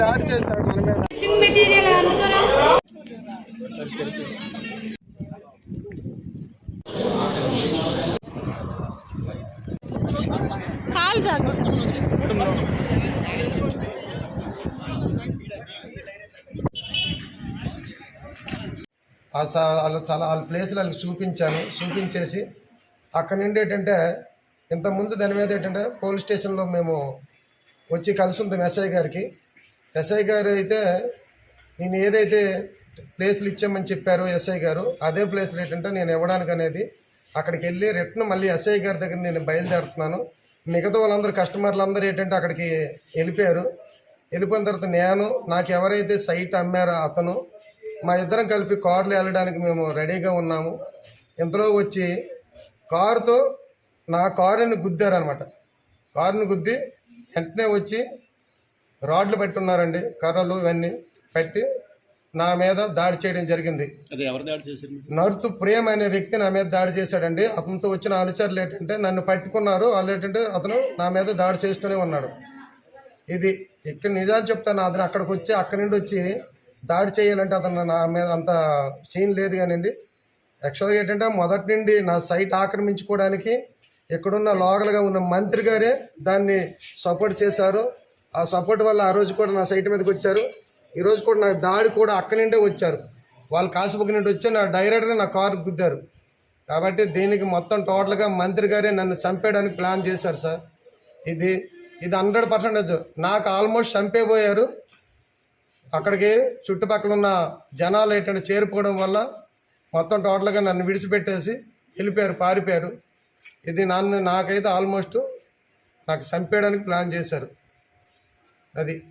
దాడి చేశారు మన మీద కాల్ జాగ్రత్త వాళ్ళ చాలా వాళ్ళ ప్లేస్లు వాళ్ళకి చూపించాను. చూపించేసి అక్కడ నుండి ఏంటంటే ఇంతకుముందు దాని మీద ఏంటంటే పోలీస్ స్టేషన్లో మేము వచ్చి కలిసి ఉంటాం ఎస్ఐ గారికి. ఎస్ఐ గారు అయితే నేను ఏదైతే ప్లేస్లు ఇచ్చామని చెప్పారు ఎస్ఐ గారు అదే ప్లేస్లు ఏంటంటే నేను ఇవ్వడానికి అనేది అక్కడికి వెళ్ళి రిటర్న్ మళ్ళీ ఎస్ఐ గారి దగ్గర నేను బయలుదేరుతున్నాను. మిగతా వాళ్ళందరూ కస్టమర్లు అందరూ ఏంటంటే అక్కడికి వెళ్ళిపోయారు. వెళ్ళిపోయిన తర్వాత నేను నాకు ఎవరైతే సైట్ అమ్మారో అతను మా ఇద్దరం కలిపి కార్లు వెళ్ళడానికి మేము రెడీగా ఉన్నాము. ఇంతలో వచ్చి కారుతో నా కారుని గుద్దారనమాట. కారుని గుద్ది వెంటనే వచ్చి రాడ్లు పెట్టున్నారండి కర్రలు ఇవన్నీ పెట్టి నా మీద దాడి చేయడం జరిగింది? నరుతు ప్రేమ్ అనే వ్యక్తి నా మీద దాడి చేశాడండి. అతనితో వచ్చిన అనుచరులు ఏంటంటే నన్ను పట్టుకున్నారు. వాళ్ళు ఏంటంటే అతను నా మీద దాడి చేస్తూనే ఉన్నాడు. ఇది ఇక్కడ నిజాలు చెప్తాను. అతను అక్కడికి వచ్చి అక్కడి నుండి వచ్చి దాడి చేయాలంటే అతను నా మీద అంత సీన్ లేదు కానివ్వండి. యాక్చువల్గా ఏంటంటే మొదటి నుండి నా సైట్ ఆక్రమించుకోవడానికి ఇక్కడున్న లోకల్గా ఉన్న మంత్రి గారే దాన్ని సపోర్ట్ చేశారు. ఆ సపోర్ట్ వల్ల ఆ రోజు కూడా నా సైట్ మీదకి వచ్చారు. ఈరోజు కూడా నా దాడి కూడా అక్కడి నుండే వచ్చారు. వాళ్ళు కాసుబుక్ నుండి వచ్చి నా డైరెక్ట్గా నా కారు గుద్దారు. కాబట్టి దీనికి మొత్తం టోటల్గా మంత్రి గారే నన్ను చంపేయడానికి ప్లాన్ చేశారు సార్. ఇది ఇది హండ్రెడ్ పర్సెంటేజ్. నాకు ఆల్మోస్ట్ చంపేపోయారు అక్కడికి చుట్టుపక్కల ఉన్న జనాలు ఏంటంటే చేరిపోవడం వల్ల మొత్తం టోటల్గా నన్ను విడిచిపెట్టేసి వెళ్ళిపోయారు పారిపోయారు. ఇది నన్ను నాకైతే ఆల్మోస్ట్ నాకు చంపేయడానికి ప్లాన్ చేశారు. అది